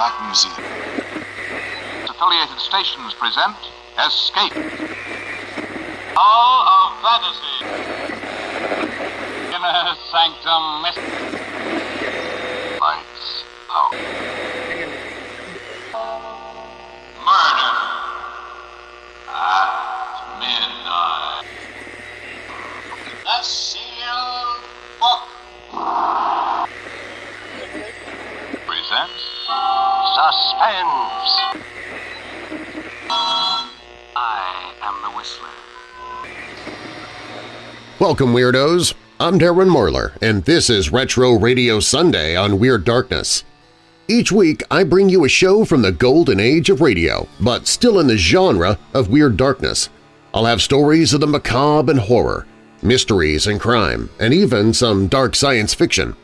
Black Museum. Affiliated stations present Escape. Hall of Fantasy. Inner Sanctum Lights Suspense. I am the Whistler. Welcome, Weirdos! I'm Darren Marlar, and this is Retro Radio Sunday on Weird Darkness. Each week, I bring you a show from the golden age of radio, but still in the genre of Weird Darkness. I'll have stories of the macabre and horror, mysteries and crime, and even some dark science fiction.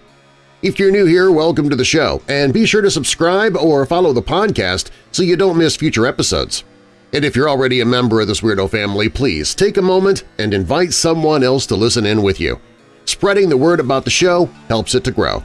If you're new here, welcome to the show, and be sure to subscribe or follow the podcast so you don't miss future episodes. And if you're already a member of this weirdo family, please take a moment and invite someone else to listen in with you. Spreading the word about the show helps it to grow.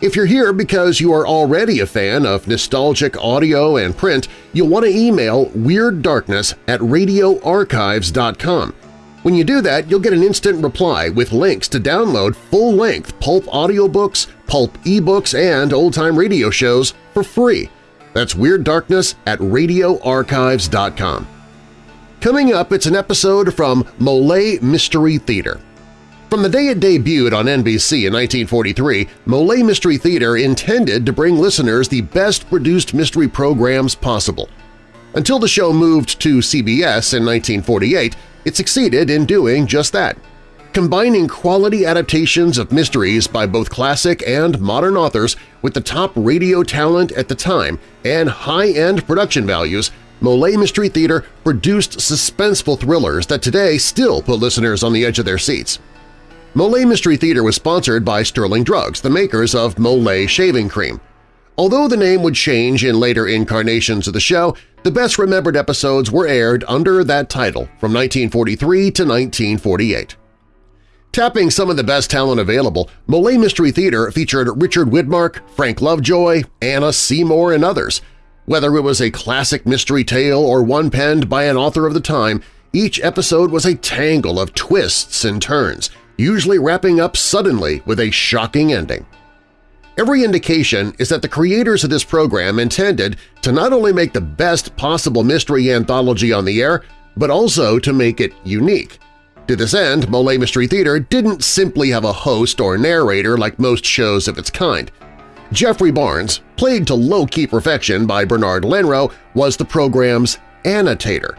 If you're here because you are already a fan of nostalgic audio and print, you'll want to email WeirdDarkness at radioarchives.com. When you do that, you'll get an instant reply with links to download full-length pulp audiobooks, pulp ebooks, and old-time radio shows for free. That's Weird Darkness at radioarchives.com. Coming up, it's an episode from Molle Mystery Theater. From the day it debuted on NBC in 1943, Molle Mystery Theater intended to bring listeners the best-produced mystery programs possible. Until the show moved to CBS in 1948, it succeeded in doing just that. Combining quality adaptations of mysteries by both classic and modern authors with the top radio talent at the time and high-end production values, Molle Mystery Theater produced suspenseful thrillers that today still put listeners on the edge of their seats. Molle Mystery Theater was sponsored by Sterling Drugs, the makers of Molle Shaving Cream. Although the name would change in later incarnations of the show, the best-remembered episodes were aired under that title from 1943 to 1948. Tapping some of the best talent available, Molle Mystery Theater featured Richard Widmark, Frank Lovejoy, Anna Seymour, and others. Whether it was a classic mystery tale or one penned by an author of the time, each episode was a tangle of twists and turns, usually wrapping up suddenly with a shocking ending. Every indication is that the creators of this program intended to not only make the best possible mystery anthology on the air, but also to make it unique. To this end, Molle Mystery Theater didn't simply have a host or narrator like most shows of its kind. Jeffrey Barnes, played to low-key perfection by Bernard Lenrow, was the program's annotator.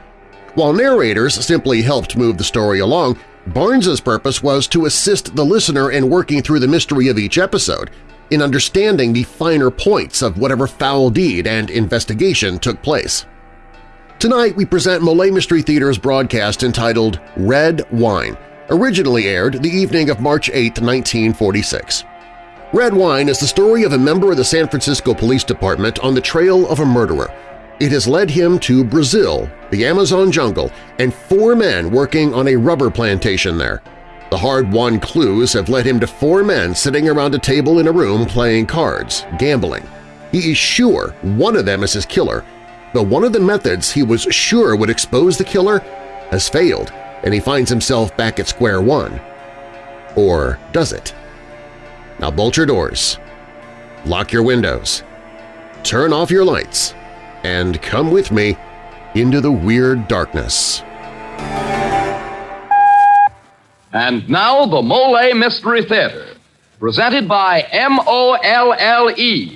While narrators simply helped move the story along, Barnes's purpose was to assist the listener in working through the mystery of each episode, in understanding the finer points of whatever foul deed and investigation took place. Tonight we present Molle Mystery Theater's broadcast entitled Red Wine, originally aired the evening of March 8, 1946. Red Wine is the story of a member of the San Francisco Police Department on the trail of a murderer. It has led him to Brazil, the Amazon jungle, and four men working on a rubber plantation there. The hard-won clues have led him to four men sitting around a table in a room playing cards, gambling. He is sure one of them is his killer, but one of the methods he was sure would expose the killer has failed, and he finds himself back at square one. Or does it? Now bolt your doors, lock your windows, turn off your lights, and come with me into the weird darkness. And now the Molle Mystery Theater, presented by M-O-L-L-E.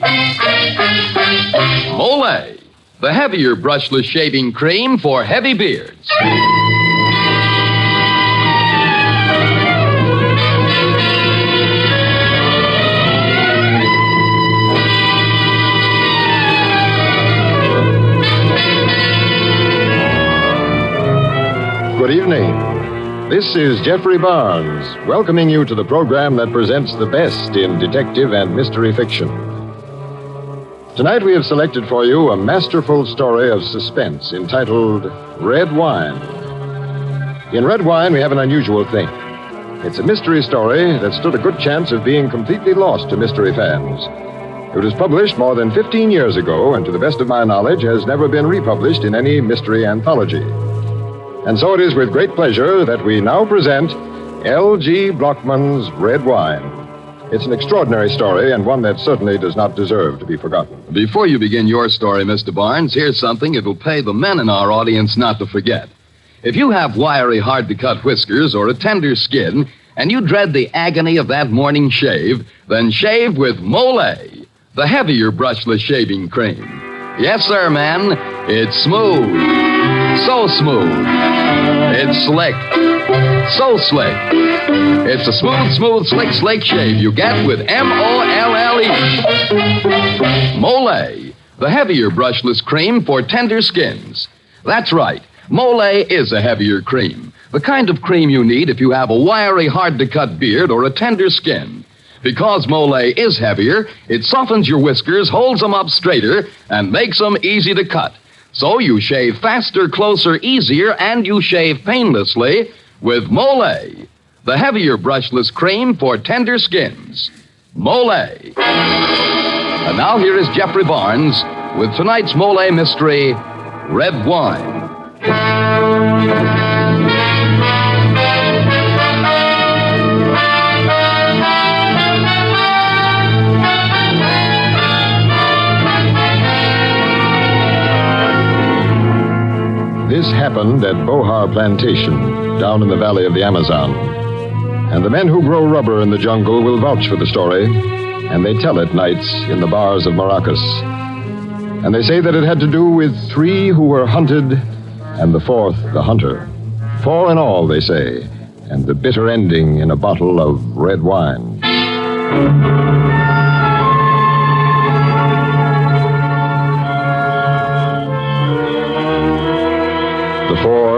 Molle, the heavier brushless shaving cream for heavy beards. Good evening. This is Jeffrey Barnes, welcoming you to the program that presents the best in detective and mystery fiction. Tonight we have selected for you a masterful story of suspense entitled Red Wine. In Red Wine, we have an unusual thing. It's a mystery story that stood a good chance of being completely lost to mystery fans. It was published more than 15 years ago, and to the best of my knowledge, has never been republished in any mystery anthology. And so it is with great pleasure that we now present L.G. Blochman's Red Wine. It's an extraordinary story and one that certainly does not deserve to be forgotten. Before you begin your story, Mr. Barnes, here's something it'll pay the men in our audience not to forget. If you have wiry, hard to cut whiskers or a tender skin, and you dread the agony of that morning shave, then shave with Molle, the heavier brushless shaving cream. Yes, sir, man. It's smooth. So smooth. It's slick. So slick. It's a smooth, smooth, slick, slick shave you get with M O L L E. Molle, the heavier brushless cream for tender skins. That's right. Molle is a heavier cream. The kind of cream you need if you have a wiry, hard to cut beard or a tender skin. Because Molle is heavier, it softens your whiskers, holds them up straighter, and makes them easy to cut. So you shave faster, closer, easier, and you shave painlessly with Molle, the heavier brushless cream for tender skins. Molle. And now here is Jeffrey Barnes with tonight's Molle mystery, Red Wine. Happened at Bohar Plantation, down in the valley of the Amazon. And the men who grow rubber in the jungle will vouch for the story, and they tell it nights in the bars of Maracas. And they say that it had to do with three who were hunted, and the fourth the hunter. Four in all, they say, and the bitter ending in a bottle of red wine.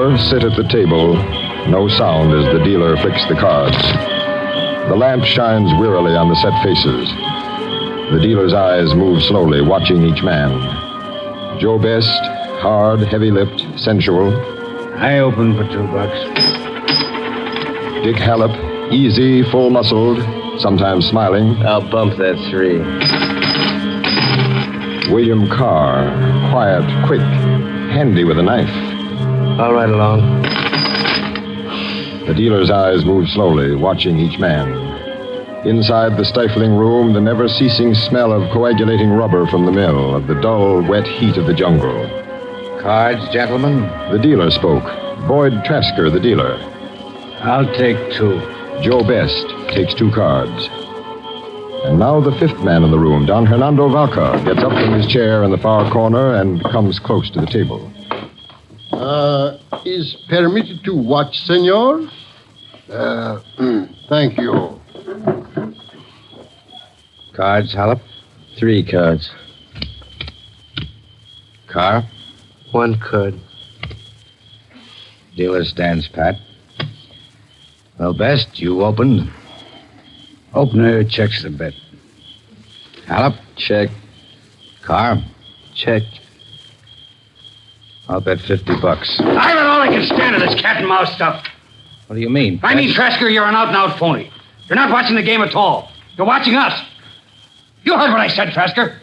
The sit at the table, no sound as the dealer flicks the cards. The lamp shines wearily on the set faces. The dealer's eyes move slowly, watching each man. Joe Best, hard, heavy lipped, sensual. I open for two bucks. Dick Hallop, easy, full muscled, sometimes smiling. I'll bump that three. William Carr, quiet, quick, handy with a knife. All right along. The dealer's eyes move slowly, watching each man. Inside the stifling room, the never ceasing smell of coagulating rubber from the mill, of the dull, wet heat of the jungle. Cards, gentlemen? The dealer spoke. Boyd Trasker, the dealer. I'll take two. Joe Best takes two cards. And now the fifth man in the room, Don Hernando Vaca, gets up from his chair in the far corner and comes close to the table. Uh, is permitted to watch, senor? Uh, thank you. Cards, Hallop? Three cards. Carr? One card. Dealer stands pat. Well, Best, you opened. Opener checks the bet. Hallop? Check. Carr? Check. I'll bet 50 bucks. I bet all I can stand of this cat and mouse stuff. What do you mean? I mean, Trasker, you're an out and out phony. You're not watching the game at all. You're watching us. You heard what I said, Trasker.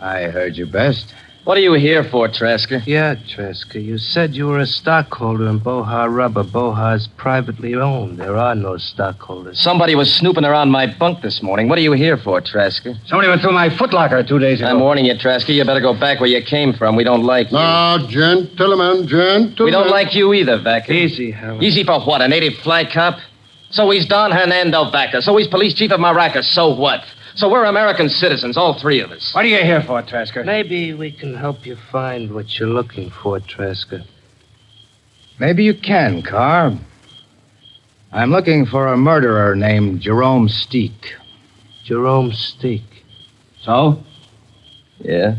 I heard you best. What are you here for, Trasker? Yeah, Trasker. You said you were a stockholder in Bohar Rubber. Bohar's privately owned. There are no stockholders. Somebody was snooping around my bunk this morning. What are you here for, Trasker? Somebody went through my footlocker two days ago. I'm warning you, Trasker. You better go back where you came from. We don't like you. Now, gentlemen, gentlemen. we don't like you either, Vaca. Easy, Howard. Easy for what? A native fly cop? So he's Don Hernando Vaca. So he's police chief of Maracas. So what? So we're American citizens, all three of us. What are you here for, Trasker? Maybe we can help you find what you're looking for, Trasker. Maybe you can, Carr. I'm looking for a murderer named Jerome Steek. Jerome Steek. So? Yeah?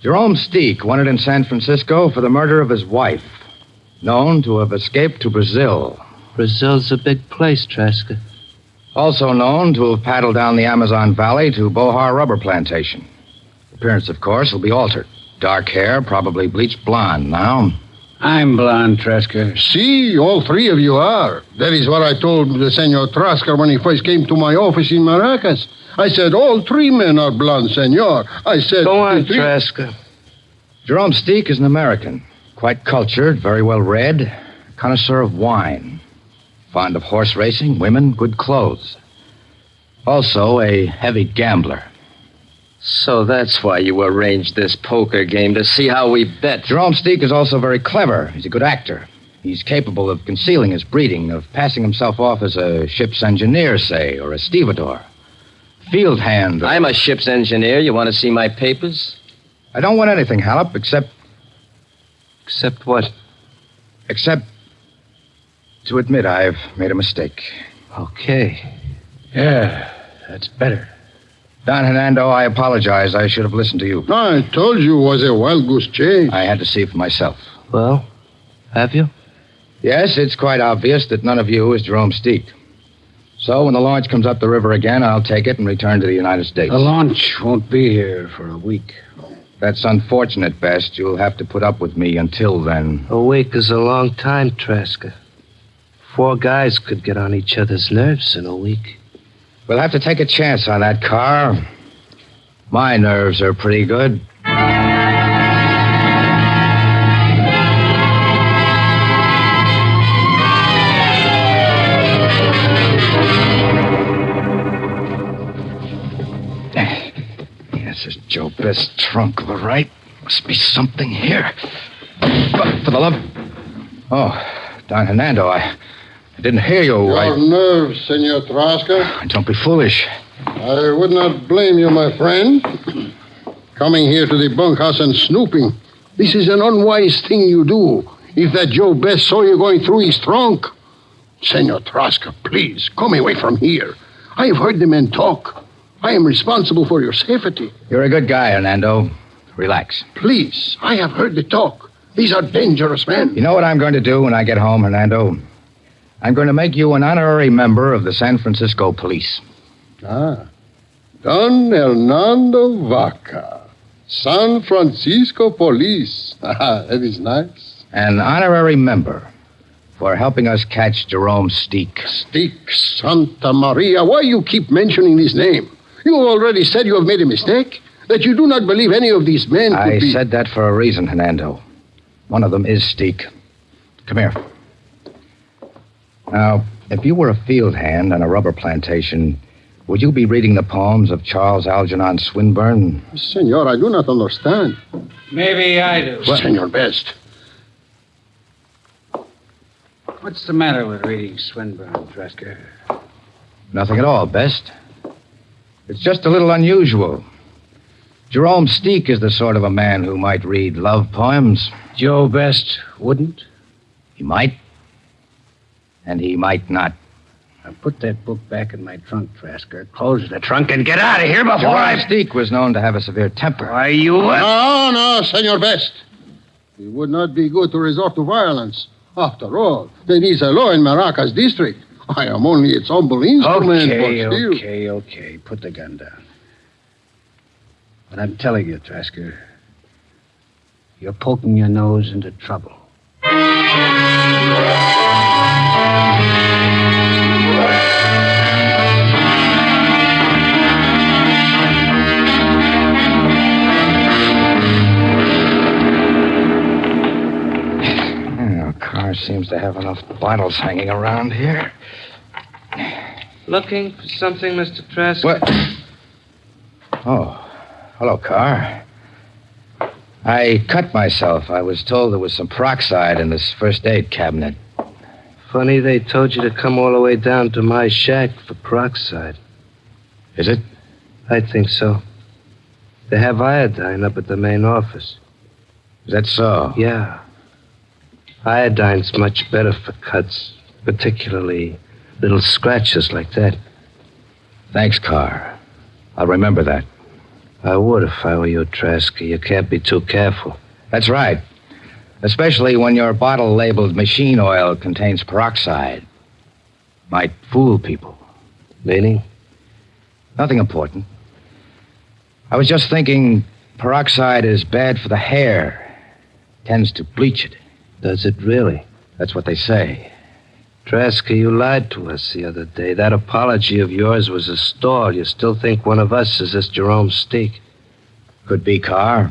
Jerome Steek, wanted in San Francisco for the murder of his wife, known to have escaped to Brazil. Brazil's a big place, Trasker. Also known to have paddled down the Amazon Valley to Bohar Rubber Plantation. Appearance, of course, will be altered. Dark hair, probably bleached blonde now. I'm blonde, Trasker. See, all three of you are. That is what I told the Senor Trasker when he first came to my office in Maracas. I said, all three men are blonde, Senor. I said... Go on, the three- Trasker. Jerome Steek is an American. Quite cultured, very well read, connoisseur of wine. Fond of horse racing, women, good clothes. Also a heavy gambler. So that's why you arranged this poker game to see how we bet. Jerome Steek is also very clever. He's a good actor. He's capable of concealing his breeding, of passing himself off as a ship's engineer, say, or a stevedore. Field hand. or- I'm a ship's engineer. You want to see my papers? I don't want anything, Hallop, except Except what? except to admit I've made a mistake. Okay. Yeah, that's better. Don Hernando, I apologize. I should have listened to you. I told you it was a wild goose chase. I had to see for myself. Well, have you? Yes, it's quite obvious that none of you is Jerome Steek. So when the launch comes up the river again, I'll take it and return to the United States. The launch won't be here for a week. That's unfortunate, Best. You'll have to put up with me until then. A week is a long time, Trasker. Four guys could get on each other's nerves in a week. We'll have to take a chance on that Carr. My nerves are pretty good. Yes, it's Joe Best's trunk, all right. Must be something here. But for the love. Oh, Don Hernando, I, I didn't hear you. Your I, nerves, Senor Trasker. Ah, don't be foolish. I would not blame you, my friend. Coming here to the bunkhouse and snooping. This is an unwise thing you do. If that Joe Best saw you going through his trunk. Senor Trasker, please, come away from here. I have heard the men talk. I am responsible for your safety. You're a good guy, Hernando. Relax. Please, I have heard the talk. These are dangerous men. You know what I'm going to do when I get home, Hernando? I'm going to make you an honorary member of the San Francisco Police. Ah. Don Hernando Vaca. San Francisco Police. Ah, that is nice. An honorary member for helping us catch Jerome Steek. Stick Santa Maria. Why you keep mentioning this name? You already said you have made a mistake. That you do not believe any of these men could I be. said that for a reason, Hernando. One of them is Steek. Come here. Now, if you were a field hand on a rubber plantation, would you be reading the poems of Charles Algernon Swinburne? Senor, I do not understand. Maybe I do. Senor Best. What's the matter with reading Swinburne, Trasker? Nothing at all, Best. It's just a little unusual. Jerome Steek is the sort of a man who might read love poems. Joe Best wouldn't? He might. And he might not. Now put that book back in my trunk, Trasker. Close the trunk and get out of here before Jerome I. Steek was known to have a severe temper. Why, you. No, no, Senor Best. It would not be good to resort to violence. After all, there is a law in Maracas district. I am only its humble instrument, Okay, but still. okay, okay. Put the gun down. But I'm telling you, Trasker, you're poking your nose into trouble. Yeah, our car seems to have enough bottles hanging around here. Looking for something, Mr. Trask? What? Oh, hello, Carr. I cut myself. I was told there was some peroxide in this first aid cabinet. Funny they told you to come all the way down to my shack for peroxide. Is it? I think so. They have iodine up at the main office. Is that so? Yeah. Iodine's much better for cuts, particularly little scratches like that. Thanks, Carr. I'll remember that. I would if I were you, Trasky. You can't be too careful. That's right. Especially when your bottle labeled machine oil contains peroxide. Might fool people. Meaning? Nothing important. I was just thinking peroxide is bad for the hair. Tends to bleach it. Does it really? That's what they say. Trasker, you lied to us the other day. That apology of yours was a stall. You still think one of us is this Jerome Steek? Could be Carr.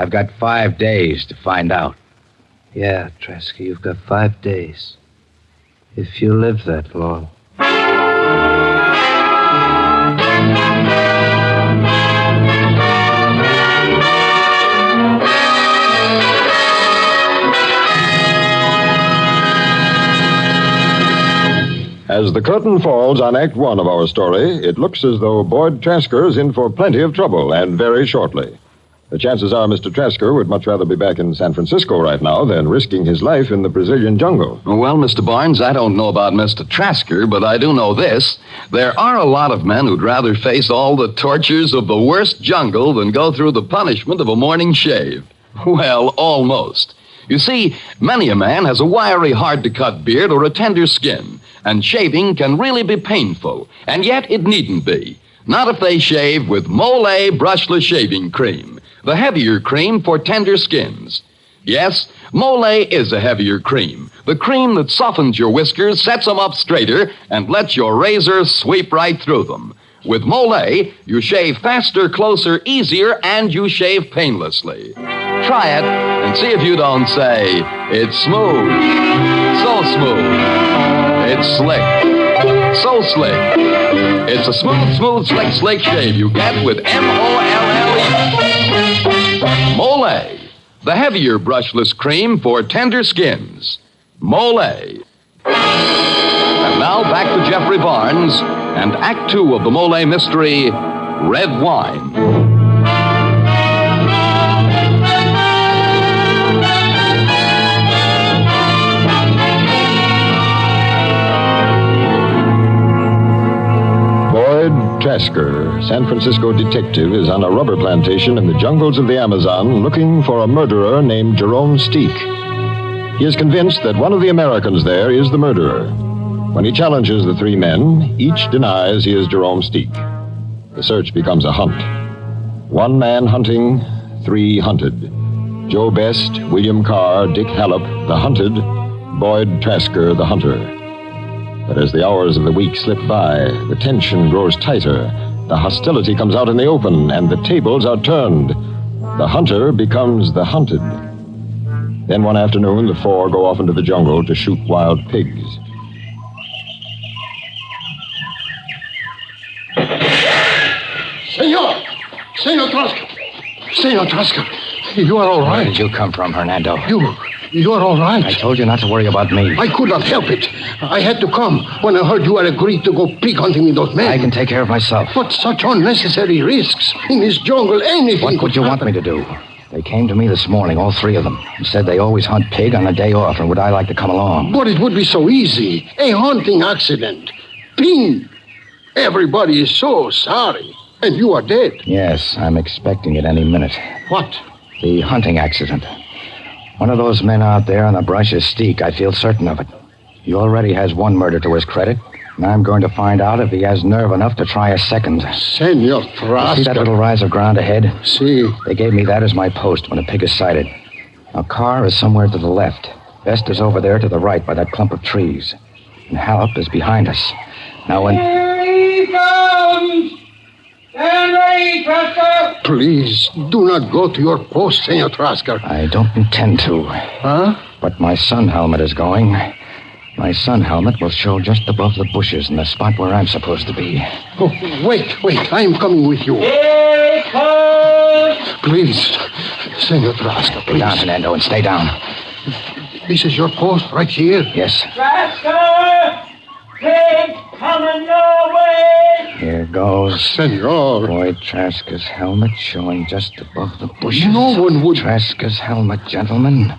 I've got five days to find out. Yeah, Tresky, you've got five days. If you live that long. As the curtain falls on Act One of our story, it looks as though Boyd Trasker is in for plenty of trouble, and very shortly. The chances are Mr. Trasker would much rather be back in San Francisco right now than risking his life in the Brazilian jungle. Oh, well, Mr. Barnes, I don't know about Mr. Trasker, but I do know this. There are a lot of men who'd rather face all the tortures of the worst jungle than go through the punishment of a morning shave. Well, almost. You see, many a man has a wiry, hard to cut beard or a tender skin, and shaving can really be painful, and yet it needn't be. Not if they shave with Molle Brushless Shaving Cream, the heavier cream for tender skins. Yes, Molle is a heavier cream, the cream that softens your whiskers, sets them up straighter, and lets your razor sweep right through them. With Molle, you shave faster, closer, easier, and you shave painlessly. Try it and see if you don't say, it's smooth. So smooth. It's slick. So slick. It's a smooth, smooth, slick, slick shave you get with M-O-L-L-E. Molle, the heavier brushless cream for tender skins. Molle. And now back to Jeffrey Barnes and Act Two of the Molle mystery, Red Wine. Trasker, San Francisco detective, is on a rubber plantation in the jungles of the Amazon looking for a murderer named Jerome Steek. He is convinced that one of the Americans there is the murderer. When he challenges the three men, each denies he is Jerome Steek. The search becomes a hunt. One man hunting, three hunted. Joe Best, William Carr, Dick Hallop, the hunted, Boyd Trasker, the hunter. But as the hours of the week slip by, the tension grows tighter. The hostility comes out in the open, and the tables are turned. The hunter becomes the hunted. Then one afternoon, the four go off into the jungle to shoot wild pigs. Senor! Senor Trasker! Senor Trasker, you are all right. Where did you come from, Hernando? You, you are all right. I told you not to worry about me. I could not help it. I had to come when I heard you had agreed to go pig hunting with those men. I can take care of myself. But such unnecessary risks in this jungle, anything. What would you want me to do? They came to me this morning, all three of them, and said they always hunt pig on a day off, and would I like to come along? But it would be so easy. A hunting accident. Ping. Everybody is so sorry. And you are dead. Yes, I'm expecting it any minute. What? The hunting accident. One of those men out there in the brush is Steek. I feel certain of it. He already has one murder to his credit, and I'm going to find out if he has nerve enough to try a second. Senor You see that little rise of ground ahead? See. They gave me that as my post when a pig is sighted. A car is somewhere to the left. Best is over there to the right by that clump of trees. And Hallop is behind us. Now, when. Please, do not go to your post, Senor Trasker. I don't intend to. Huh? But my sun helmet is going. My sun helmet will show just above the bushes in the spot where I'm supposed to be. Oh, wait, wait. I am coming with you. Please, Senor Trasker, Stay down, please. Fernando, and stay down. This is your post right here. Yes, Trasker! Pig coming your way! here goes. Senor. Boyd Trasker's helmet showing just above the bushes. No one would. Trasker's helmet, gentlemen.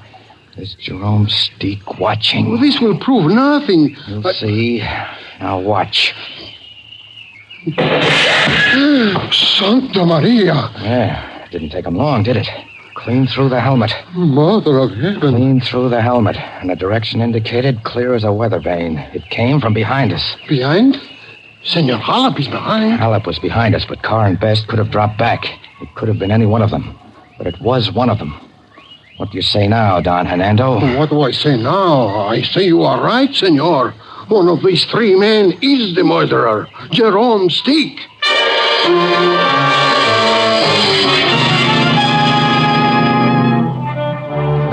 Is Jerome Steek watching? Well, this will prove nothing. You'll see. Now watch. Santa Maria. There. Didn't take him long, did it? Clean through the helmet. Mother of heaven. Clean through the helmet. And the direction indicated clear as a weather vane. It came from behind us. Behind? Senor Hallop is behind. Hallop was behind us, but Carr and Best could have dropped back. It could have been any one of them. But it was one of them. What do you say now, Don Hernando? What do I say now? I say you are right, senor. One of these three men is the murderer, Jerome Steek.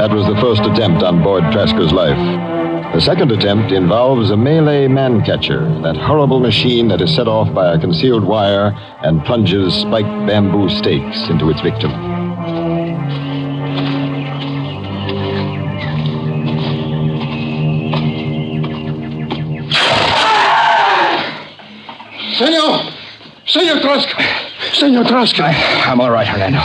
That was the first attempt on board Trasker's life. The second attempt involves a Malay man catcher, that horrible machine that is set off by a concealed wire and plunges spiked bamboo stakes into its victim. Senor! Senor Trask! Senor Trask! I'm all right, Hernando.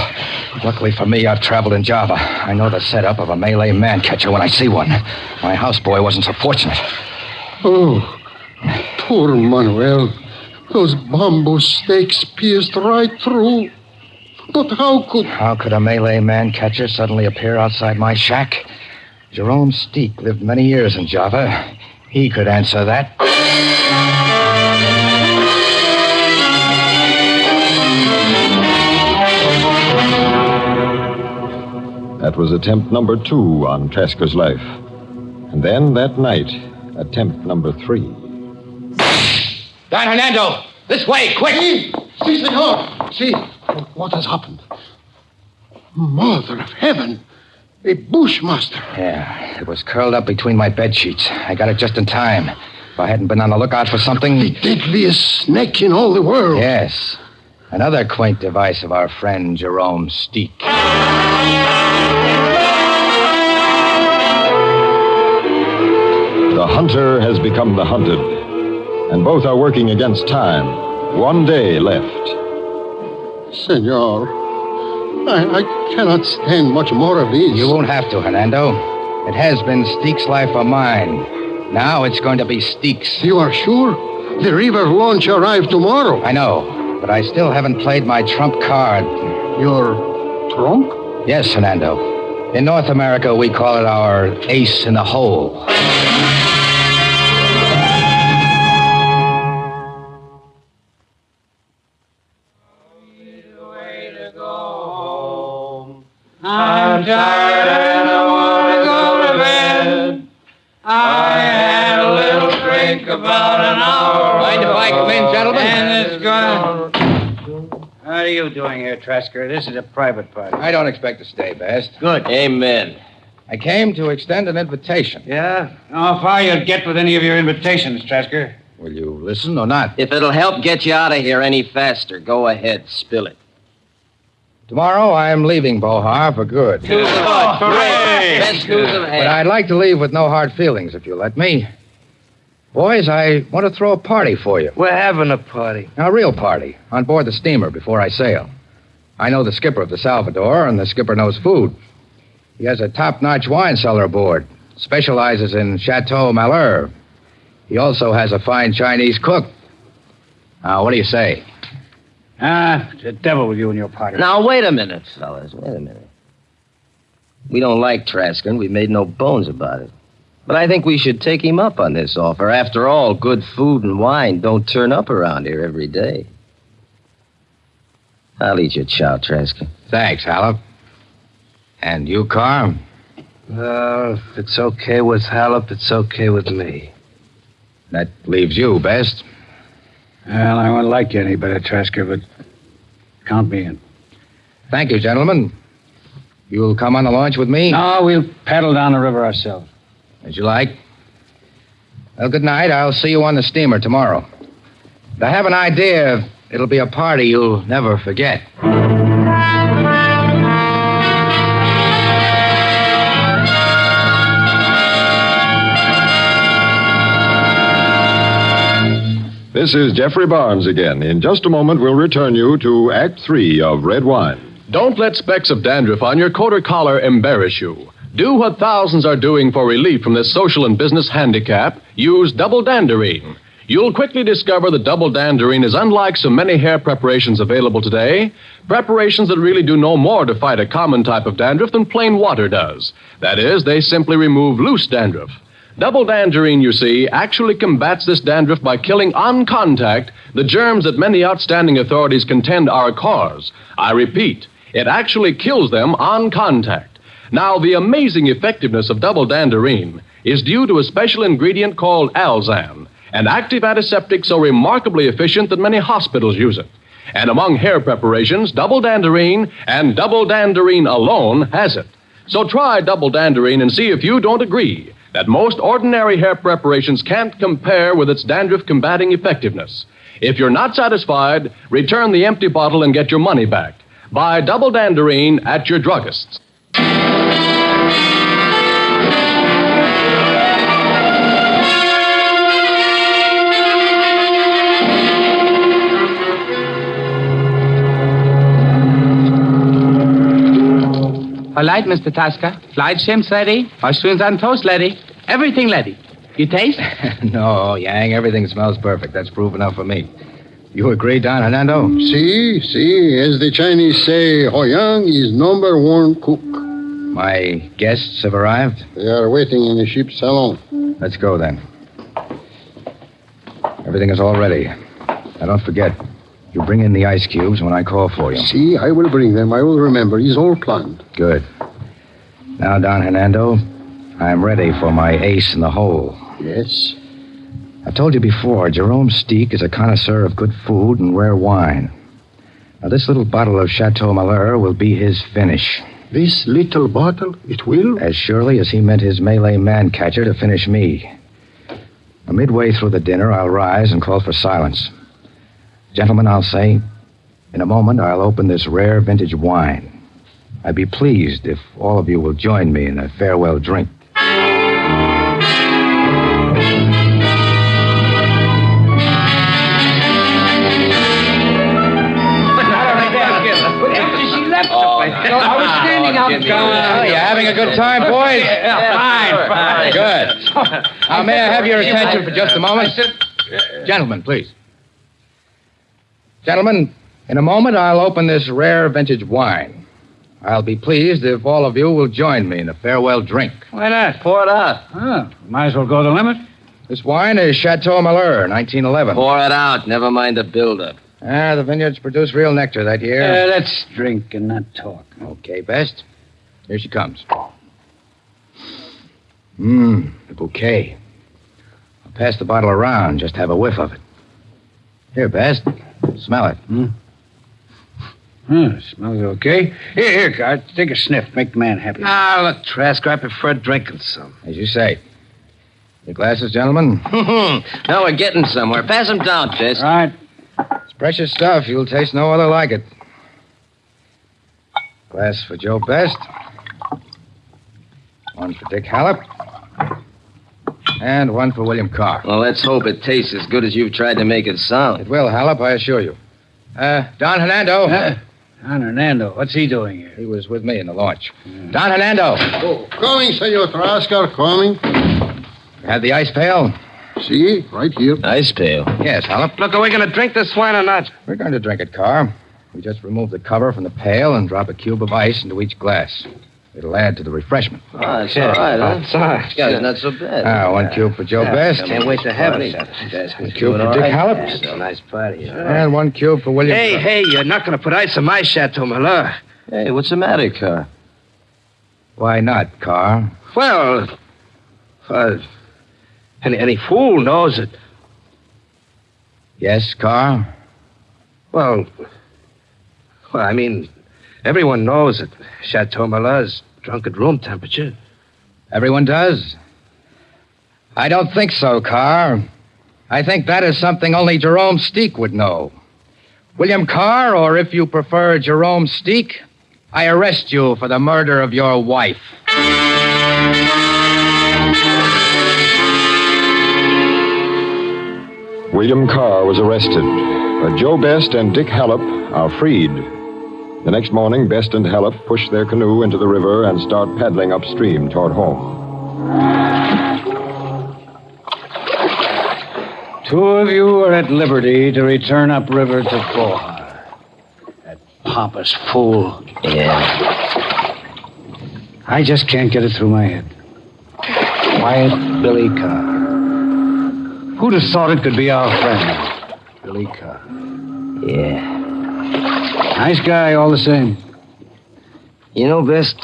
Luckily for me, I've traveled in Java. I know the setup of a Malay man catcher when I see one. My houseboy wasn't so fortunate. Oh, poor Manuel. Those bamboo stakes pierced right through. But how could. How could a Malay man catcher suddenly appear outside my shack? Jerome Steek lived many years in Java. He could answer that. That was attempt number two on Trasker's life. And then that night, attempt number three. Don Hernando! This way, quick! See, see, senor! See, what has happened? Mother of heaven! A bushmaster. Yeah, it was curled up between my bed sheets. I got it just in time. If I hadn't been on the lookout for something. The deadliest snake in all the world. Yes. Another quaint device of our friend Jerome Steek. Hunter has become the hunted, and both are working against time. One day left. Senor, I, I cannot stand much more of this. You won't have to, Hernando. It has been Steek's life or mine. Now it's going to be Steek's. You are sure? The river launch arrive tomorrow. I know, but I still haven't played my trump card. Your trump? Yes, Hernando. In North America, we call it our ace in the hole. I'm tired and I want to go to bed. I had a little drink about an hour. Mind if I come in, gentlemen? And it's gone. What are you doing here, Trasker? This is a private party. I don't expect to stay, Best. Good. Amen. I came to extend an invitation. Yeah? How far you'll get with any of your invitations, Trasker? Will you listen or not? If it'll help get you out of here any faster, go ahead, spill it. Tomorrow, I'm leaving Bohar for good. Oh, hooray! Best news of But I'd like to leave with no hard feelings, if you let me. Boys, I want to throw a party for you. We're having a party. A real party, on board the steamer before I sail. I know the skipper of the Salvador, and the skipper knows food. He has a top notch wine cellar aboard, specializes in Chateau Malheur. He also has a fine Chinese cook. Now, what do you say? Ah, the devil with you and your party. Now, wait a minute, fellas. Wait a minute. We don't like Trasker, and we've made no bones about it. But I think we should take him up on this offer. After all, good food and wine don't turn up around here every day. I'll eat your chow, Trasker. Thanks, Hallop. And you, Carm? Well, if it's okay with Hallop, it's okay with me. That leaves you, Best. Well, I won't like you any better, Trasker, but count me in. Thank you, gentlemen. You'll come on the launch with me? No, we'll paddle down the river ourselves. As you like. Well, good night. I'll see you on the steamer tomorrow. I have an idea. It'll be a party you'll never forget. This is Jeffrey Barnes again. In just a moment, we'll return you to Act Three of Red Wine. Don't let specks of dandruff on your coat or collar embarrass you. Do what thousands are doing for relief from this social and business handicap. Use double danderine. You'll quickly discover that double danderine is unlike so many hair preparations available today. Preparations that really do no more to fight a common type of dandruff than plain water does. That is, they simply remove loose dandruff. Double danderine, you see, actually combats this dandruff by killing on contact the germs that many outstanding authorities contend are a cause. I repeat, it actually kills them on contact. Now, the amazing effectiveness of double danderine is due to a special ingredient called Alzan, an active antiseptic so remarkably efficient that many hospitals use it. And among hair preparations, double danderine and double danderine alone has it. So try double danderine and see if you don't agree that most ordinary hair preparations can't compare with its dandruff combating effectiveness. If you're not satisfied, return the empty bottle and get your money back. Buy double danderine at your druggist's. All right, Mr. Tasca. Flight shrimps ready. Mushrooms on toast ready. Everything ready. You taste? no, Yang, everything smells perfect. That's proof enough for me. You agree, Don Hernando? See, see, as the Chinese say, Hoyang is number one cook. My guests have arrived. They are waiting in the ship's salon. Let's go then. Everything is all ready. Now, don't forget, you bring in the ice cubes when I call for you. See, I will bring them. I will remember. It's all planned. Good. Now, Don Hernando, I'm ready for my ace in the hole. Yes. I've told you before, Jerome Steek is a connoisseur of good food and rare wine. Now, this little bottle of Chateau Malheur will be his finish. This little bottle, it will? As surely as he meant his Malay man catcher to finish me. Now, midway through the dinner, I'll rise and call for silence. Gentlemen, I'll say, in a moment, I'll open this rare vintage wine. I'd be pleased if all of you will join me in a farewell drink. Oh, I was standing up. Oh, you're having a good time, boys? fine, fine. Good. Now, uh, may I have your attention for just a moment? Gentlemen, please. Gentlemen, in a moment I'll open this rare vintage wine. I'll be pleased if all of you will join me in a farewell drink. Why not? Pour it out. Oh, might as well go the limit. This wine is Chateau Malheur, 1911. Pour it out. Never mind the buildup. Ah, the vineyards produce real nectar that year. Uh, let's drink and not talk. Okay, Best. Here she comes. Mmm, the bouquet. I'll pass the bottle around, just have a whiff of it. Here, Best. Smell it. Hmm? Hmm, smells okay. Here, here, Cart. Take a sniff. Make the man happy. Ah, look, Trask, I prefer drinking some. As you say. Your glasses, gentlemen? now we're getting somewhere. Pass them down, Chase. All right. It's precious stuff. You'll taste no other like it. Glass for Joe Best. One for Dick Hallop. And one for William Carr. Well, let's hope it tastes as good as you've tried to make it sound. It will, Hallop, I assure you. Uh, Don Hernando. Uh, Don Hernando, what's he doing here? He was with me in the launch. Don Hernando. Oh, coming, Senor Trascar, coming. Have the ice pail? See, right here. Ice pail. Yes, Hallop. Look, are we going to drink this wine or not? We're going to drink it, Carr. We just remove the cover from the pail and drop a cube of ice into each glass. It'll add to the refreshment. Oh, it's all right, huh? It's all right. This guy's not so bad. Ah, one cube for Joe Best. Can't wait to have it. One cube for Dick Hallop. It's a nice party. huh? And one cube for William Hey, Carr. hey, you're not going to put ice in my Chateau Malheur. Hey, what's the matter, Carr? Why not, Carr? Well, uh, any, any fool knows it. Yes, Carr? Well, well, I mean, everyone knows that Chateau Malheur's drunk at room temperature. Everyone does? I don't think so, Carr. I think that is something only Jerome Steek would know. William Carr, or if you prefer Jerome Steek, I arrest you for the murder of your wife. William Carr was arrested, but Joe Best and Dick Hallop are freed. The next morning, Best and Hallop push their canoe into the river and start paddling upstream toward home. Two of you are at liberty to return upriver to Bohar. That pompous fool. Yeah. I just can't get it through my head. Quiet Billy Carr. Who'd have thought it could be our friend? Billy Carr. Yeah. Nice guy, all the same. You know, Best,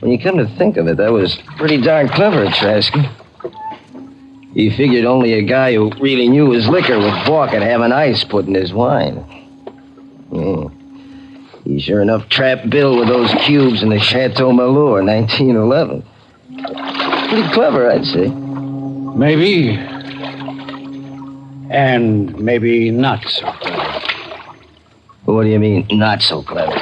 When you come to think of it, that was pretty darn clever, Trasky. He figured only a guy who really knew his liquor would balk at having ice put in his wine. Yeah. He sure enough trapped Bill with those cubes in the Chateau Malheur, 1911. Pretty clever, I'd say. Maybe. And maybe not so clever. What do you mean, not so clever?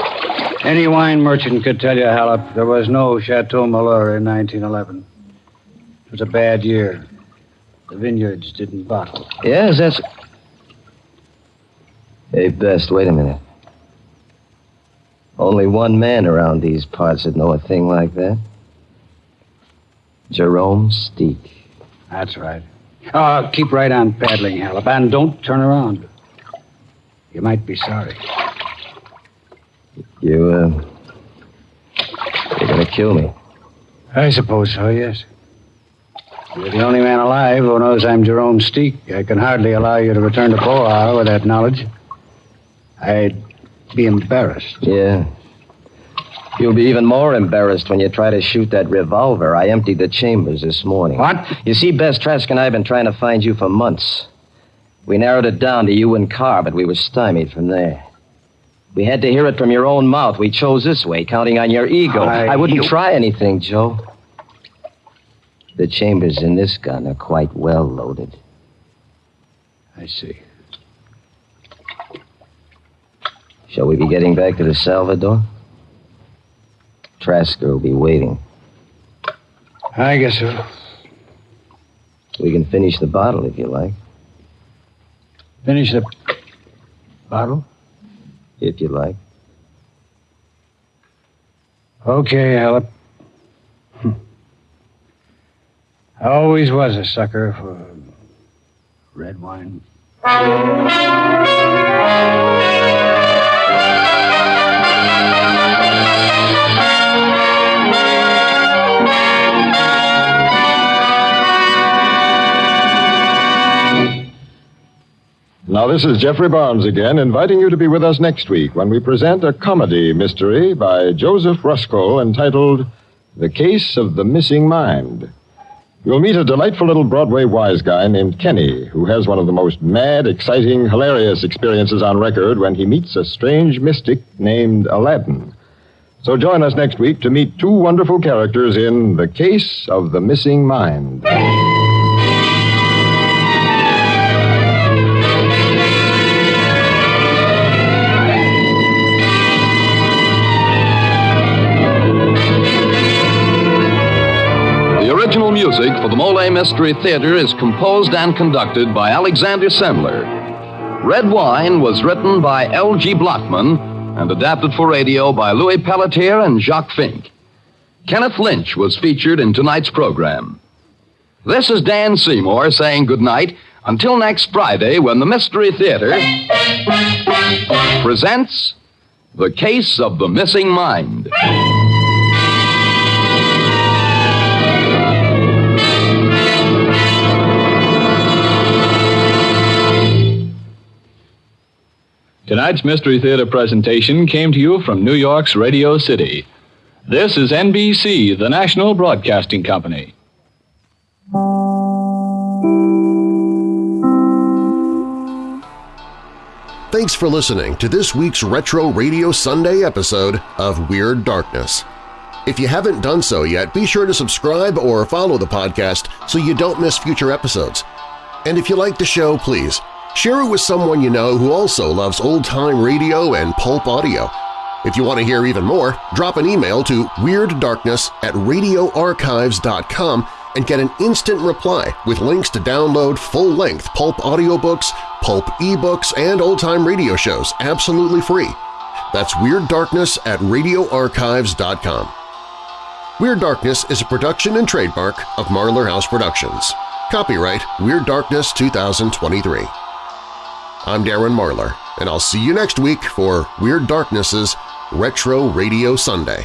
Any wine merchant could tell you, Halleck, there was no Chateau Malheur in 1911. It was a bad year. The vineyards didn't bottle. Yes, that's. Hey, Best, wait a minute. Only one man around these parts would know a thing like that. Jerome Steek. That's right. Oh, keep right on paddling, Halleck, and don't turn around. You might be sorry. You, uh. You're gonna kill me. I suppose so, yes. You're the only man alive who knows I'm Jerome Steek. I can hardly allow you to return to Poar with that knowledge. I'd be embarrassed. Yeah. You'll be even more embarrassed when you try to shoot that revolver. I emptied the chambers this morning. What? You see, Best Trask and I have been trying to find you for months. We narrowed it down to you and Carr, but we were stymied from there. We had to hear it from your own mouth. We chose this way, counting on your ego. I- I, wouldn't you- try anything, Joe. The chambers in this gun are quite well loaded. I see. Shall we be getting back to the Salvador? Trasker will be waiting. I guess so. We can finish the bottle if you like. Finish the bottle? If you like. Okay, Halleck. Hmm. I always was a sucker for red wine. Now, this is Jeffrey Barnes again, inviting you to be with us next week when we present a comedy mystery by Joseph Rusko entitled The Case of the Missing Mind. You'll meet a delightful little Broadway wise guy named Kenny, who has one of the most mad, exciting, hilarious experiences on record when he meets a strange mystic named Aladdin. So join us next week to meet two wonderful characters in The Case of the Missing Mind. Music for the Molle Mystery Theater is composed and conducted by Alexander Semmler. Red Wine was written by L.G. Blochman and adapted for radio by Louis Pelletier and Jacques Fink. Kenneth Lynch was featured in tonight's program. This is Dan Seymour saying goodnight until next Friday when the Mystery Theater presents The Case of the Missing Mind. Tonight's Mystery Theater presentation came to you from New York's Radio City. This is NBC, the national broadcasting company. Thanks for listening to this week's Retro Radio Sunday episode of Weird Darkness. If you haven't done so yet, be sure to subscribe or follow the podcast so you don't miss future episodes. And if you like the show, please share it with someone you know who also loves old-time radio and pulp audio. If you want to hear even more, drop an email to WeirdDarkness at radioarchives.com and get an instant reply with links to download full-length pulp audiobooks, pulp ebooks, and old-time radio shows absolutely free. That's Weird Darkness at radioarchives.com. Weird Darkness is a production and trademark of Marlar House Productions. Copyright Weird Darkness 2023. I'm Darren Marlar, and I'll see you next week for Weird Darkness's Retro Radio Sunday.